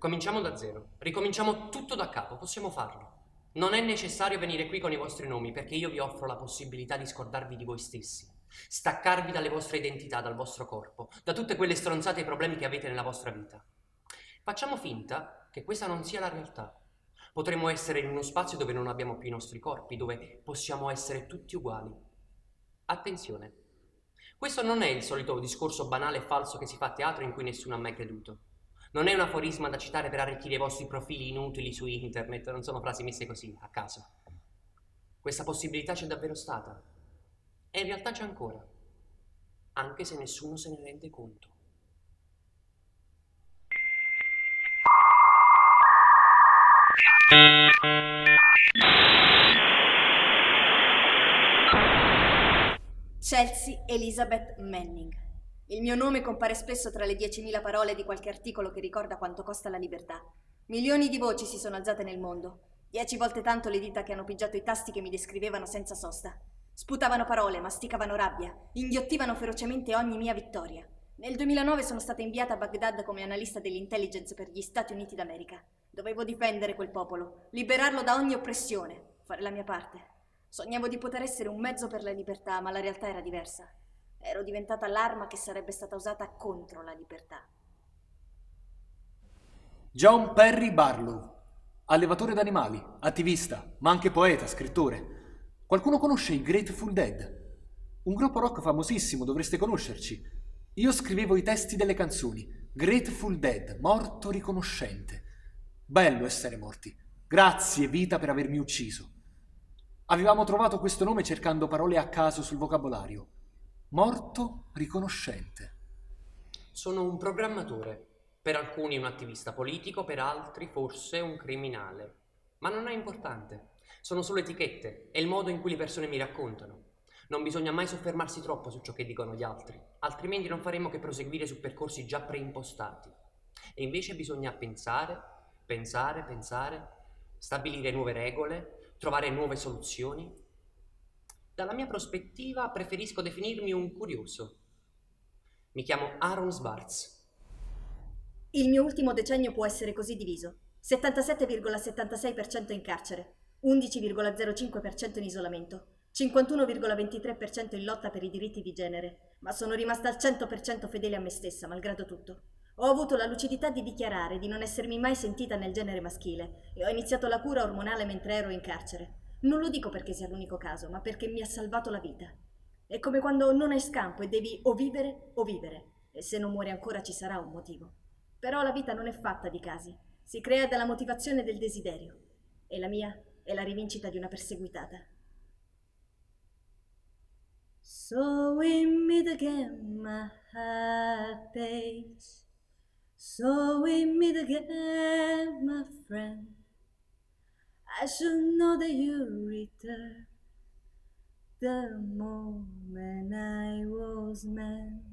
Cominciamo da zero. Ricominciamo tutto da capo. Possiamo farlo. Non è necessario venire qui con i vostri nomi perché io vi offro la possibilità di scordarvi di voi stessi. Staccarvi dalle vostre identità, dal vostro corpo, da tutte quelle stronzate e problemi che avete nella vostra vita. Facciamo finta che questa non sia la realtà. Potremmo essere in uno spazio dove non abbiamo più i nostri corpi, dove possiamo essere tutti uguali. Attenzione, questo non è il solito discorso banale e falso che si fa a teatro in cui nessuno ha mai creduto. Non è un aforisma da citare per arricchire i vostri profili inutili su internet, non sono frasi messe così, a caso. Questa possibilità c'è davvero stata. E in realtà c'è ancora, anche se nessuno se ne rende conto. Chelsea Elizabeth Manning. Il mio nome compare spesso tra le 10.000 parole di qualche articolo che ricorda quanto costa la libertà. Milioni di voci si sono alzate nel mondo. Dieci volte tanto le dita che hanno pigiato i tasti che mi descrivevano senza sosta. Sputavano parole, masticavano rabbia, inghiottivano ferocemente ogni mia vittoria. Nel 2009 sono stata inviata a Baghdad come analista dell'intelligence per gli Stati Uniti d'America. Dovevo difendere quel popolo, liberarlo da ogni oppressione, fare la mia parte. Sognavo di poter essere un mezzo per la libertà, ma la realtà era diversa. Ero diventata l'arma che sarebbe stata usata contro la libertà. John Perry Barlow, allevatore d'animali, attivista, ma anche poeta, scrittore. Qualcuno conosce i Grateful Dead? Un gruppo rock famosissimo, dovreste conoscerci. Io scrivevo i testi delle canzoni. Grateful Dead, morto riconoscente. Bello essere morti. Grazie vita per avermi ucciso. Avevamo trovato questo nome cercando parole a caso sul vocabolario. Morto riconoscente. Sono un programmatore. Per alcuni un attivista politico, per altri forse un criminale. Ma non è importante. Sono solo etichette, è il modo in cui le persone mi raccontano. Non bisogna mai soffermarsi troppo su ciò che dicono gli altri, altrimenti non faremo che proseguire su percorsi già preimpostati. E invece bisogna pensare, pensare, pensare, stabilire nuove regole, trovare nuove soluzioni, dalla mia prospettiva preferisco definirmi un curioso. Mi chiamo Aaron Swartz. Il mio ultimo decennio può essere così diviso. 77,76% in carcere, 11,05% in isolamento, 51,23% in lotta per i diritti di genere, ma sono rimasta al 100% fedele a me stessa, malgrado tutto. Ho avuto la lucidità di dichiarare di non essermi mai sentita nel genere maschile e ho iniziato la cura ormonale mentre ero in carcere. Non lo dico perché sia l'unico caso, ma perché mi ha salvato la vita. È come quando non hai scampo e devi o vivere o vivere, e se non muori ancora ci sarà un motivo. Però la vita non è fatta di casi, si crea dalla motivazione del desiderio, e la mia è la rivincita di una perseguitata. So we meet again, my heart aches. So we meet again, my friend. I should know that you return the moment I was heart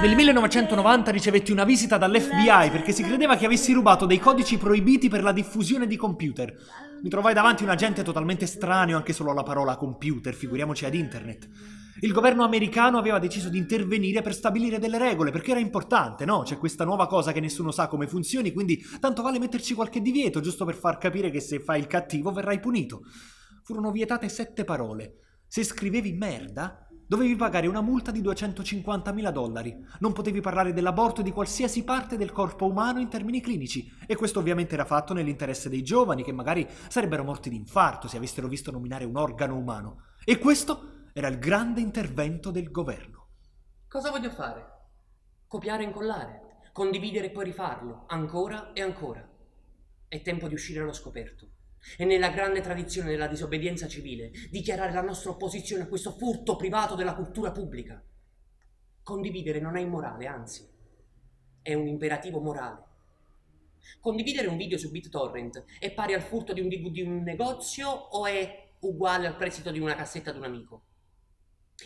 Nel 1990 ricevetti una visita dall'FBI perché si credeva che avessi rubato dei codici proibiti per la diffusione di computer. Mi trovai davanti un agente totalmente estraneo anche solo alla parola computer, figuriamoci ad internet. Il governo americano aveva deciso di intervenire per stabilire delle regole, perché era importante, no? C'è questa nuova cosa che nessuno sa come funzioni, quindi tanto vale metterci qualche divieto, giusto per far capire che se fai il cattivo verrai punito. Furono vietate sette parole. Se scrivevi merda, dovevi pagare una multa di 250.000 dollari. Non potevi parlare dell'aborto e di qualsiasi parte del corpo umano in termini clinici. E questo ovviamente era fatto nell'interesse dei giovani, che magari sarebbero morti di infarto se avessero visto nominare un organo umano. E questo era il grande intervento del governo. Cosa voglio fare? Copiare e incollare, condividere e poi rifarlo, ancora e ancora. È tempo di uscire allo scoperto. E nella grande tradizione della disobbedienza civile, dichiarare la nostra opposizione a questo furto privato della cultura pubblica. Condividere non è immorale, anzi, è un imperativo morale. Condividere un video su BitTorrent è pari al furto di un DVD di un negozio o è uguale al prestito di una cassetta ad un amico?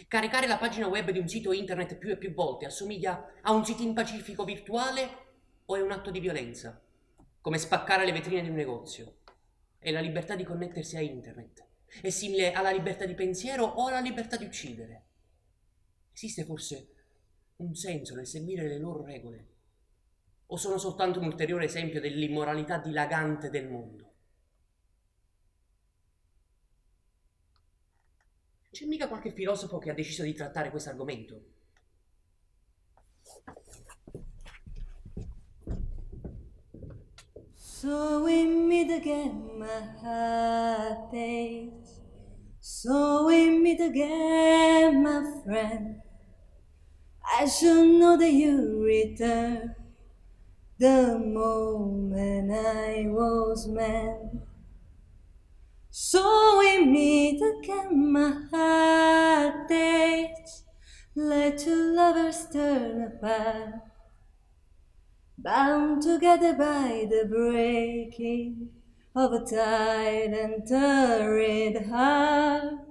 Caricare la pagina web di un sito internet più e più volte assomiglia a un sit-in pacifico virtuale o è un atto di violenza? Come spaccare le vetrine di un negozio? È la libertà di connettersi a internet. È simile alla libertà di pensiero o alla libertà di uccidere? Esiste forse un senso nel seguire le loro regole? O sono soltanto un ulteriore esempio dell'immoralità dilagante del mondo? C'è mica qualche filosofo che ha deciso di trattare questo argomento? So we meet again, my heart aches. So we meet again, my friend. I should know that you return the moment I was meant. So we meet again, my heart aches. Let two lovers turn apart bound together by the breaking of a tide and torrid heart.